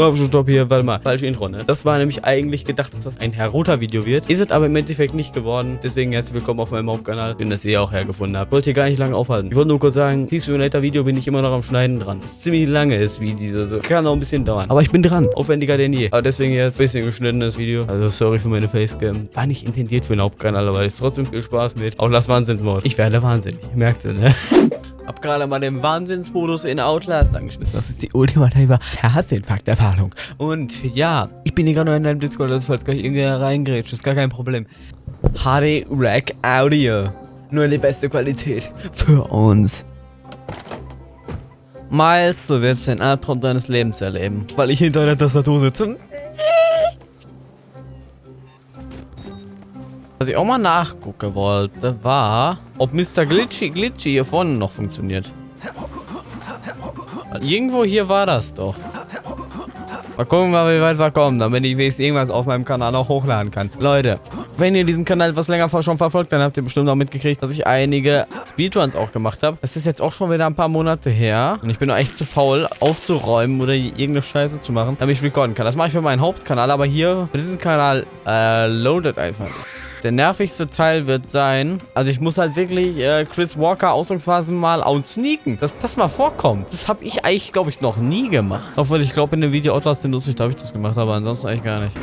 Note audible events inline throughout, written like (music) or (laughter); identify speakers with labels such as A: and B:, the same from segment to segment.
A: Stopp, stopp hier, warte mal. Falsche Intro, ne? Das war nämlich eigentlich gedacht, dass das ein Herota-Video wird. Ist es aber im Endeffekt nicht geworden. Deswegen herzlich willkommen auf meinem Hauptkanal. Schön, dass ihr auch hergefunden habt. Wollte hier gar nicht lange aufhalten. Ich wollte nur kurz sagen, Thief Simulator Video bin ich immer noch am Schneiden dran. Ziemlich lange ist Video. Also kann auch ein bisschen dauern. Aber ich bin dran. Aufwendiger denn je. Aber deswegen jetzt ein bisschen geschnittenes Video. Also sorry für meine Facecam. War nicht intendiert für einen Hauptkanal, aber jetzt trotzdem viel Spaß mit. Auch das Wahnsinn-Mode. Ich werde wahnsinnig. Merkt ihr, ne? (laughs) Hab gerade mal den Wahnsinnsmodus in Outlast angeschmissen. Das ist die ultimative Herzinfarkt-Erfahrung. Und ja, ich bin hier gerade in deinem Discord, also falls gleich irgendwer reingrätscht, ist gar kein Problem. HD Rack Audio. Nur die beste Qualität für uns. Miles, du wirst den Albtraum deines Lebens erleben, weil ich hinter der Tastatur sitze. Was ich auch mal nachgucken wollte, war, ob Mr. Glitchy Glitchy hier vorne noch funktioniert. Irgendwo hier war das doch. Mal gucken, wie weit wir kommen, damit ich wenigstens irgendwas auf meinem Kanal auch hochladen kann. Leute, wenn ihr diesen Kanal etwas länger schon verfolgt, dann habt ihr bestimmt auch mitgekriegt, dass ich einige Speedruns auch gemacht habe. Das ist jetzt auch schon wieder ein paar Monate her. Und ich bin noch echt zu faul, aufzuräumen oder irgendeine Scheiße zu machen, damit ich recorden kann. Das mache ich für meinen Hauptkanal, aber hier, für diesen Kanal, äh, loadet einfach. Der nervigste Teil wird sein, also ich muss halt wirklich äh, Chris Walker ausdrucksweise mal outsneaken. Dass das mal vorkommt. Das habe ich eigentlich, glaube ich, noch nie gemacht. Obwohl, ich glaube, in dem Video Outlast den lustig, da habe ich das gemacht, aber ansonsten eigentlich gar nicht.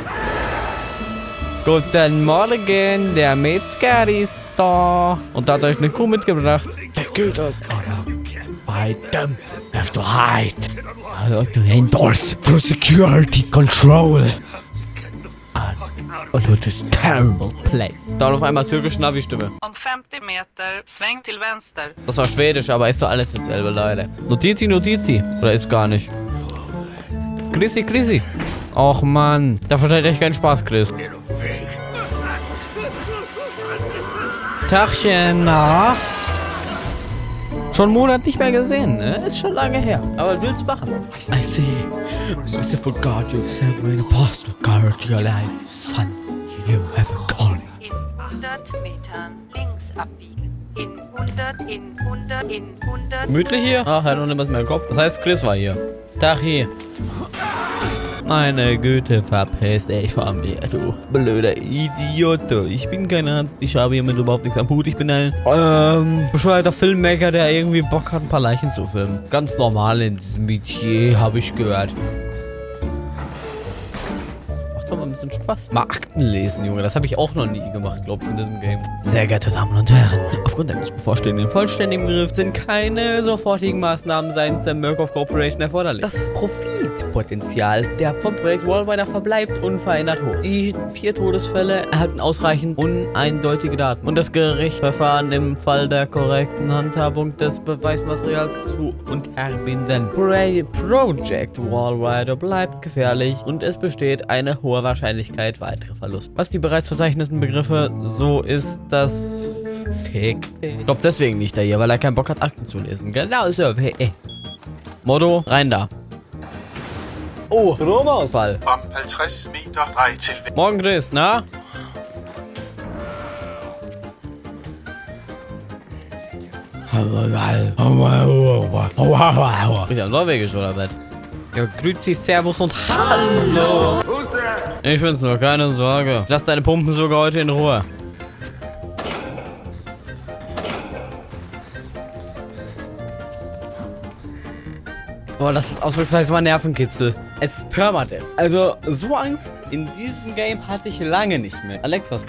A: Guten Morgen, der Metzger ist da. Und da hat euch eine Kuh mitgebracht. Der aus. Fight them. Have to hide. To endorse for security control. Und it is terrible place. Da auf einmal türkische Navi-Stimme.
B: Om 50 Meter, sväng till vänster.
A: Das war Schwedisch, aber ist doch alles dasselbe, Leute. Notizi, Notizi. Oder ist gar nicht. Chrissy, Chrissy. Och, Mann. Da versteht echt keinen Spaß, Chris. Tachchen, na? Schon einen Monat nicht mehr gesehen, ne? Ist schon lange her. Aber was willst du machen? I see. Merciful God, you have sent me an apostle. Guard your life, son. You have a calling.
C: In 100 Metern links abbiegen. In 100, in 100, in 100.
A: Gemütlich hier? Ach, er hat noch nicht was mehr im Kopf. Das heißt, Chris war hier. Tag hier. Meine Güte, verpiss dich von mir, du blöder Idiot. Ich bin kein Arzt, ich habe hiermit überhaupt nichts am Hut. Ich bin ein ähm, bescheuerter Filmmaker, der irgendwie Bock hat, ein paar Leichen zu filmen. Ganz normal in diesem Metier, habe ich gehört. Macht doch mal ein bisschen Spaß. Mal Akten lesen, Junge. Das habe ich auch noch nie gemacht, glaube ich, in diesem Game. Sehr geehrte Damen und Herren, aufgrund eines bevorstehenden vollständigen Begriffs sind keine sofortigen Maßnahmen seitens der Murkoff Corporation erforderlich. Das Profitpotenzial der vom Projekt Wallrider verbleibt unverändert hoch. Die vier Todesfälle erhalten ausreichend uneindeutige Daten und das Gericht verfahren im Fall der korrekten Handhabung des Beweismaterials zu unterbinden. Pro Project Wallrider bleibt gefährlich und es besteht eine hohe Wahrscheinlichkeit weitere Verluste. Was die bereits verzeichneten Begriffe so ist, dass Fick. Ich glaube deswegen nicht da hier, weil er keinen Bock hat, Akten zu lesen. Genau so. Hey. Motto, rein da. Oh, Stromausfall.
D: Om 50 meter drej til venstre.
A: Morgen, Chris, na? Bin ja Norwegisch oder was? Ja, grüezi, servus und hallo. Ich bin's nur, keine Sorge. Lass deine Pumpen sogar heute in Ruhe. Boah, das ist ausdrucksweise mal Nervenkitzel. Es ist Permadeath. Also, so Angst in diesem Game hatte ich lange nicht mehr. Alex, was?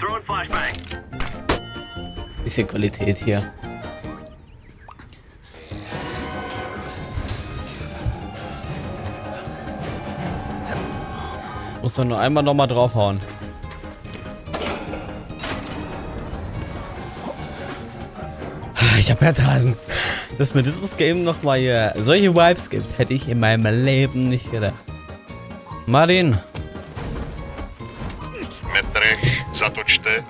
A: Bisschen Qualität hier. Muss doch nur einmal nochmal draufhauen. Ich hab Herdrasen. Dass mir dieses Game nochmal hier solche Vibes gibt, hätte ich in meinem Leben nicht gedacht. Martin.
D: Metre, zatočte.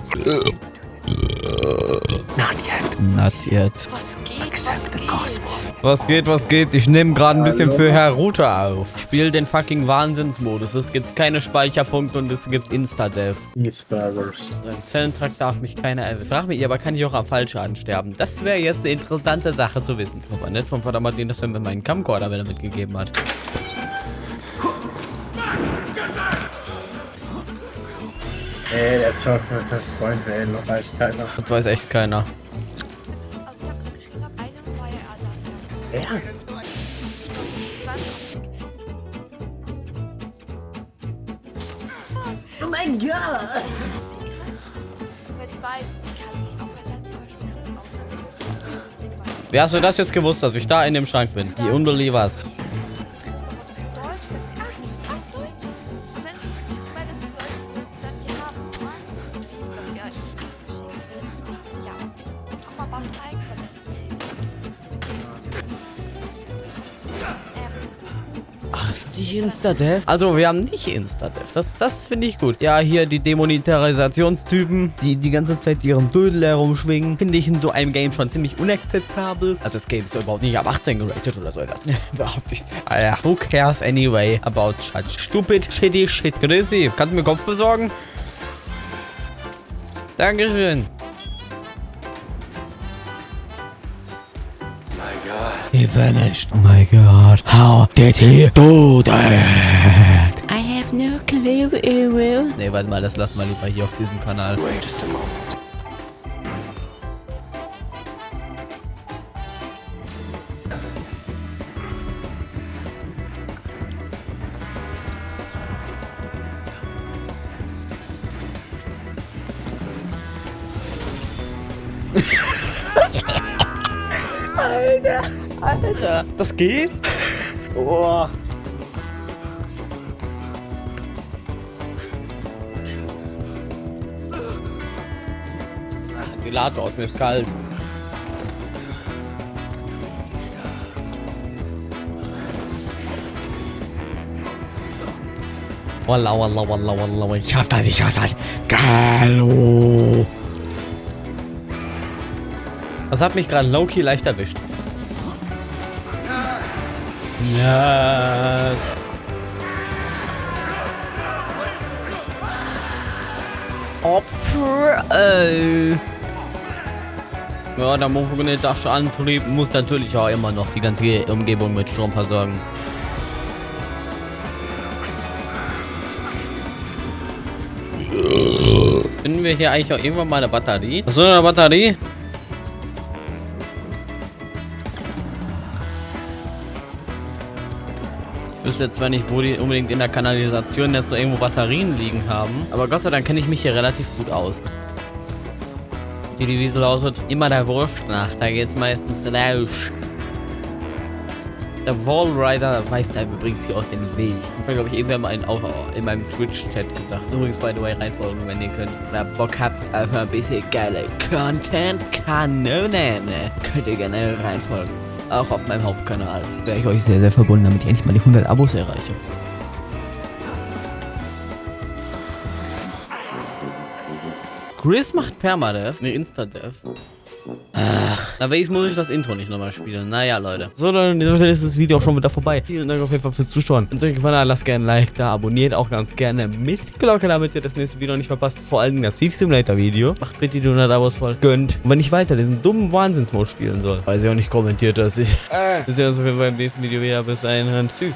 A: Not yet. Not yet.
C: Was geht? Was geht?
A: Was geht, was geht? Ich nehme gerade ein bisschen für Herr Router auf. Spiel den fucking Wahnsinnsmodus. Es gibt keine Speicherpunkte und es gibt Insta-Dev. Im Zellentrakt darf mich keiner erwischen. Frag mich aber, kann ich auch am Fallschaden sterben? Das wäre jetzt eine interessante Sache zu wissen. Aber nett vom Vater Martin, dass er mir meinen Camcorder wieder mitgegeben hat.
E: Ey, der zockt mit der Freund, ey, noch weiß keiner.
A: Das weiß echt keiner.
E: Ja.
F: Oh mein Gott!
A: Wie hast du das jetzt gewusst, dass ich da in dem Schrank bin? Die Unbelievers.
F: Ach,
A: ist nicht Insta-Dev? Also, wir haben nicht Insta-Dev. Das, das finde ich gut. Ja, hier die Demonetarisationstypen, die die ganze Zeit ihren Dödel herumschwingen, finde ich in so einem Game schon ziemlich unakzeptabel. Also, das Game ist überhaupt nicht ab 18 geratet oder so (laughs) überhaupt nicht. Ah ja, who cares anyway about such stupid, shitty shit. Grüßi, kannst du mir Kopf besorgen? Dankeschön. He vanished. Oh my god. How did he do that? I have no clue, Ewo. Nee, warte mal, das lassen wir lieber hier auf diesem Kanal. Wait just a moment. Alter, das geht? Oh. Ach, Ventilator aus mir ist kalt. Walla, walla, walla, walla, ich schaff das, ich schaff das. Gallo. Das hat mich gerade low-key leicht erwischt. Yes. Opfer, ey. Ja, der magnetische Antrieb muss natürlich auch immer noch die ganze Umgebung mit Strom versorgen. Finden wir hier eigentlich auch irgendwann mal eine Batterie? Hast du eine Batterie? Wüsste jetzt zwar nicht, wo die unbedingt in der Kanalisation jetzt so irgendwo Batterien liegen haben, aber Gott sei Dank kenne ich mich hier relativ gut aus. Die Devise lautet immer der Wurst nach, da geht's meistens raus. Der Wallrider weiß da übrigens hier auch den Weg. Ich habe, glaube ich, irgendwann mal in, auch in meinem Twitch-Chat gesagt. Übrigens, by the way, reinfolgen, wenn ihr könnt. Oder Bock habt auf ein bisschen geile Content-Kanonen. Könnt ihr gerne reinfolgen. Auch auf meinem Hauptkanal. Wäre ich euch sehr, sehr verbunden, damit ich endlich mal die 100 Abos erreiche. Chris macht Permadev, ne Insta-Dev. Ach, na wenigstens muss ich das Intro nicht nochmal spielen. Naja, Leute. So, Stelle ist das Video auch schon wieder vorbei. Vielen Dank auf jeden Fall fürs Zuschauen. Wenn es euch gefallen hat, lasst gerne ein Like da. Abonniert auch ganz gerne mit Glocke, damit ihr das nächste Video nicht verpasst. Vor allem das Thief Simulator Video. Macht bitte die 100 Abos voll. Gönnt. Und wenn ich weiter diesen dummen Wahnsinnsmode spielen soll, weiß ich auch nicht kommentiert, dass ich. Wir sehen uns auf jeden Fall im nächsten Video wieder. Bis dahin. Tschüss.